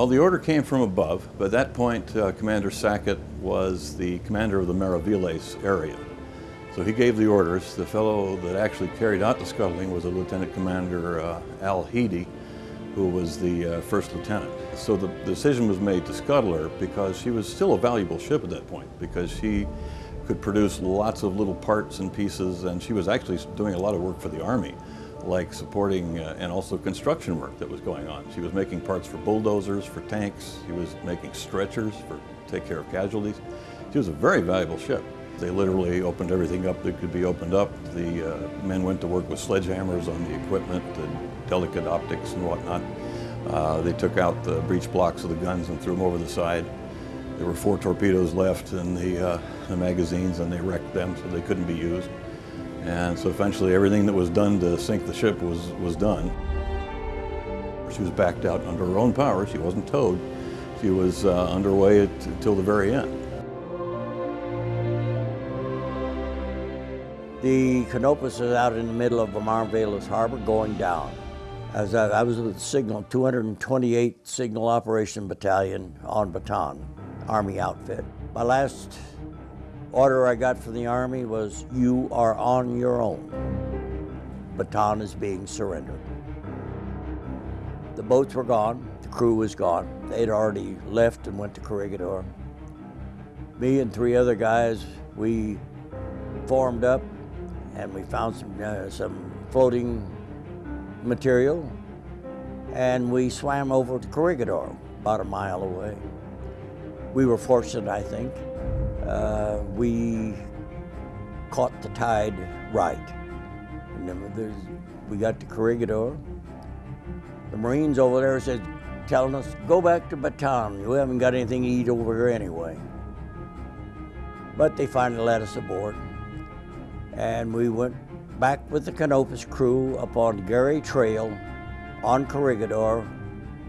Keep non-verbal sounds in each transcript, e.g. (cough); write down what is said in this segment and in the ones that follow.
Well, the order came from above. but at that point, uh, Commander Sackett was the commander of the Mariveles area. So he gave the orders. The fellow that actually carried out the scuttling was a Lieutenant Commander uh, Al Heady, who was the uh, first lieutenant. So the decision was made to scuttle her because she was still a valuable ship at that point because she could produce lots of little parts and pieces and she was actually doing a lot of work for the Army like supporting uh, and also construction work that was going on. She was making parts for bulldozers, for tanks. She was making stretchers for take care of casualties. She was a very valuable ship. They literally opened everything up that could be opened up. The uh, men went to work with sledgehammers on the equipment, the delicate optics and whatnot. Uh, they took out the breech blocks of the guns and threw them over the side. There were four torpedoes left in the, uh, the magazines and they wrecked them so they couldn't be used. And so eventually everything that was done to sink the ship was, was done. She was backed out under her own power. She wasn't towed. She was uh, underway until the very end. The Canopus is out in the middle of Mariveles Harbor going down. As I, I was with the Signal 228 Signal Operation Battalion on Bataan, Army outfit. My last order I got from the Army was, you are on your own. Bataan is being surrendered. The boats were gone, the crew was gone. They'd already left and went to Corregidor. Me and three other guys, we formed up and we found some, uh, some floating material and we swam over to Corregidor, about a mile away. We were fortunate, I think. Uh, we caught the tide right. We got to Corregidor. The Marines over there said, telling us, go back to Bataan. We haven't got anything to eat over here anyway. But they finally let us aboard and we went back with the Canopus crew up on Gary Trail on Corregidor,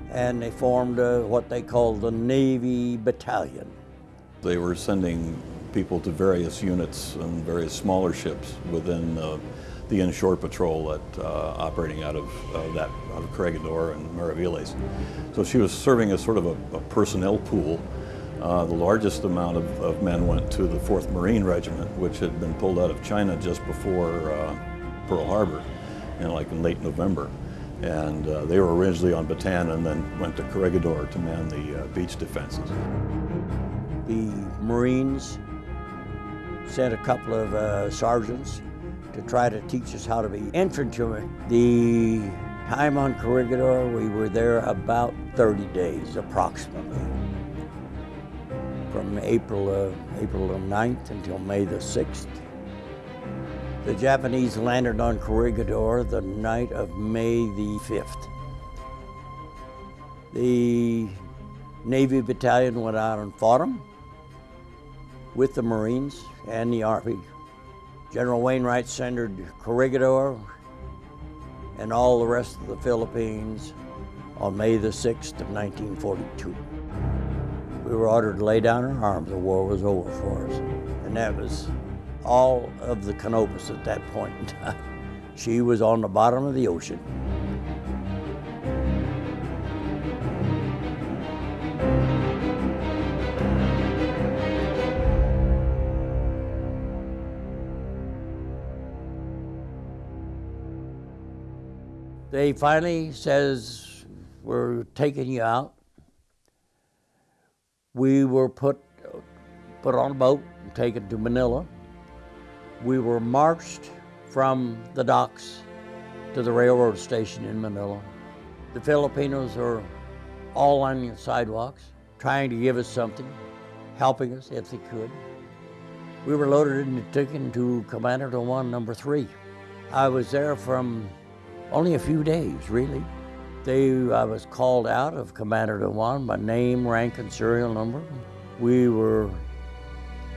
and they formed uh, what they called the Navy Battalion. They were sending people to various units and various smaller ships within uh, the inshore patrol that uh, operating out of uh, that out of Corregidor and Mariveles. So she was serving as sort of a, a personnel pool uh, the largest amount of, of, men went to the 4th Marine Regiment, which had been pulled out of China just before uh, Pearl Harbor, in like in late November. And they were originally on Bataan and then went to Corregidor to man the beach defenses. The Marines sent a couple of uh, sergeants to try to teach us how to be infantrymen. The time on Corregidor, we were there about 30 days approximately from April, April the 9th until May the 6th. The Japanese landed on Corregidor the night of May the 5th. The Navy Battalion went out and fought them with the Marines and the Army. General Wainwright surrendered Corregidor and all the rest of the Philippines on May the 6th of 1942. We were ordered to lay down our arms. The war was over for us. And that was all of the Canopus at that point in time. (laughs) She was on the bottom of the ocean. They finally says, we're taking you out we were put, put on a boat and taken to Manila. We were marched from the docks to the railroad station in Manila. The Filipinos are all on the sidewalks, trying to give us something, helping us if they could. We were loaded and taken to Cabanatuan number three. I was there from only a few days, really. They, I was called out of Cabanatuan by name, rank, and serial number. We were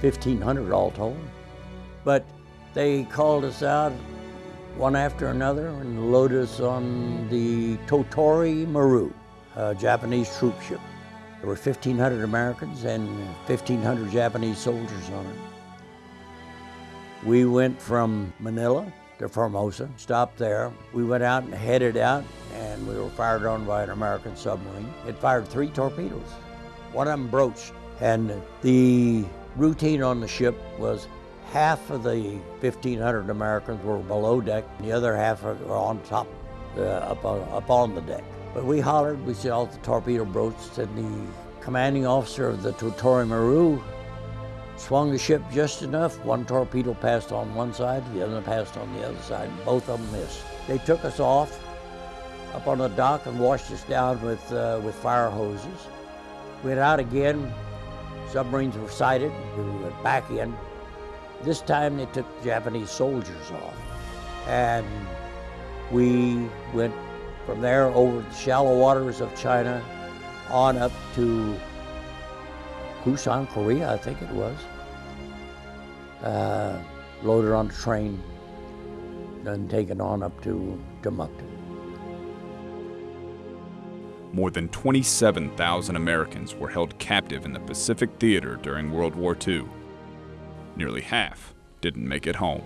1,500 all told. But they called us out one after another and loaded us on the Tottori Maru, a Japanese troop ship. There were 1,500 Americans and 1,500 Japanese soldiers on it. We went from Manila to Formosa, stopped there. We went out and headed out and we were fired on by an American submarine. It fired three torpedoes. One of them broached, and the routine on the ship was half of the 1,500 Americans were below deck, and the other half were on top, uh, up, on, up on the deck. But we hollered, we saw the torpedo broached, and the commanding officer of the Tottori Maru swung the ship just enough. One torpedo passed on one side, the other passed on the other side, both of them missed. They took us off up on the dock and washed us down with, uh, with fire hoses. Went out again, submarines were sighted, we went back in. This time they took Japanese soldiers off. And we went from there over the shallow waters of China on up to Busan, Korea, I think it was. Uh, loaded on the train, then taken on up to Timbuktu. More than 27,000 Americans were held captive in the Pacific Theater during World War II. Nearly half didn't make it home.